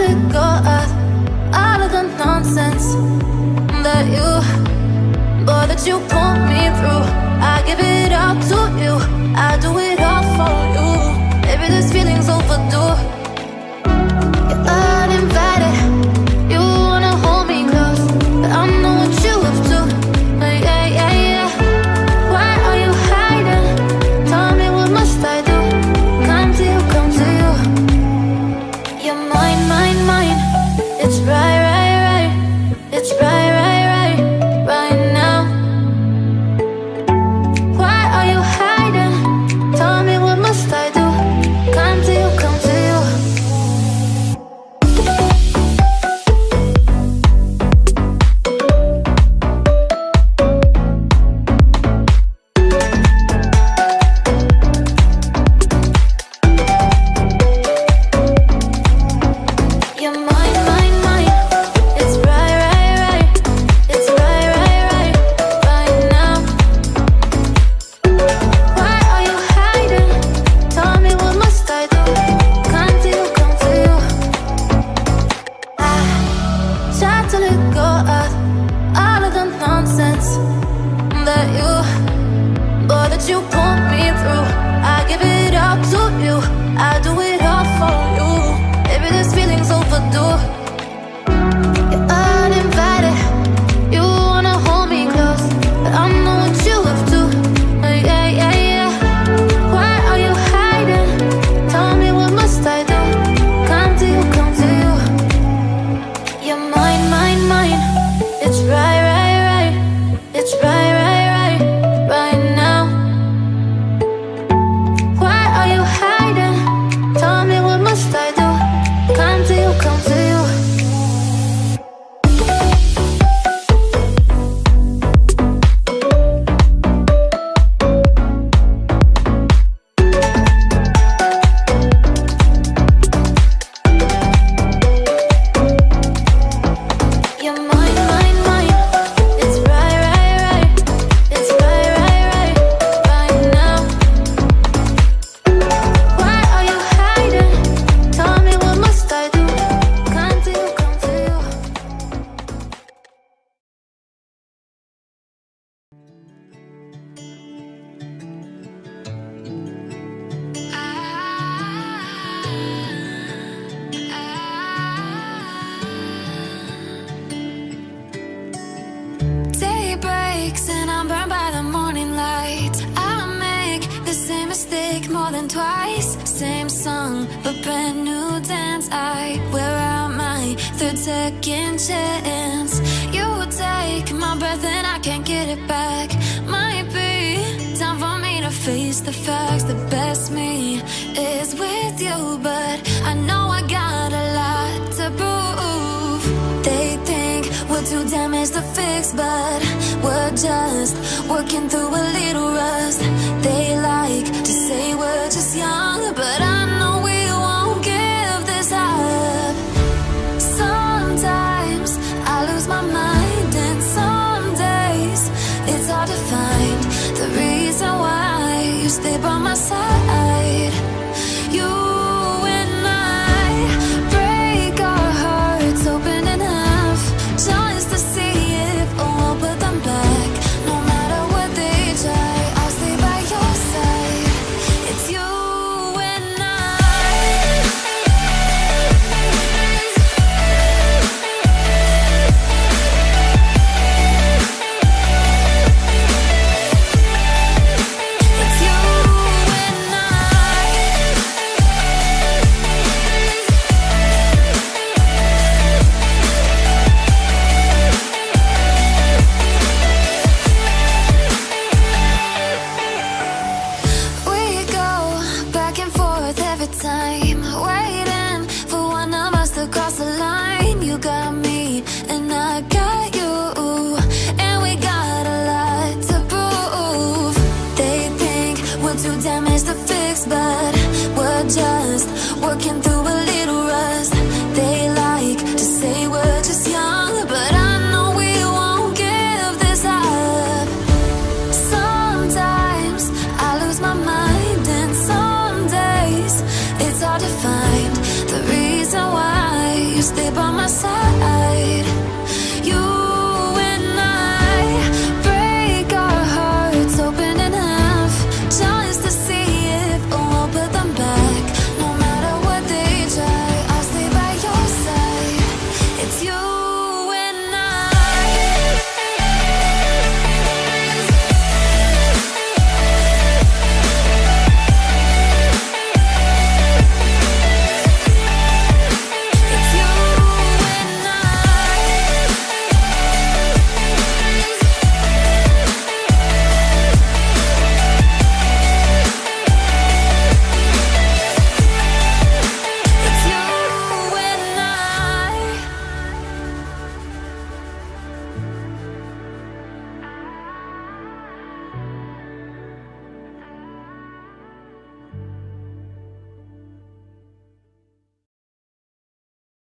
wanna go out, out of the nonsense that you, boy, that you pulled me through. I give it all to you, I do it. you mistake more than twice. Same song, but brand new dance. I wear out my third second chance. You take my breath and I can't get it back. Might be time for me to face the facts. The best me is with you But I know I got a lot to prove. They think we're too damaged to fix But we're just working through a little rust. They like say what We're too damaged to fix, but we're just working through a little rust. They like to say we're just young, but I know we won't give this up. Sometimes I lose my mind, and some days it's hard to find the reason why you stay by my side.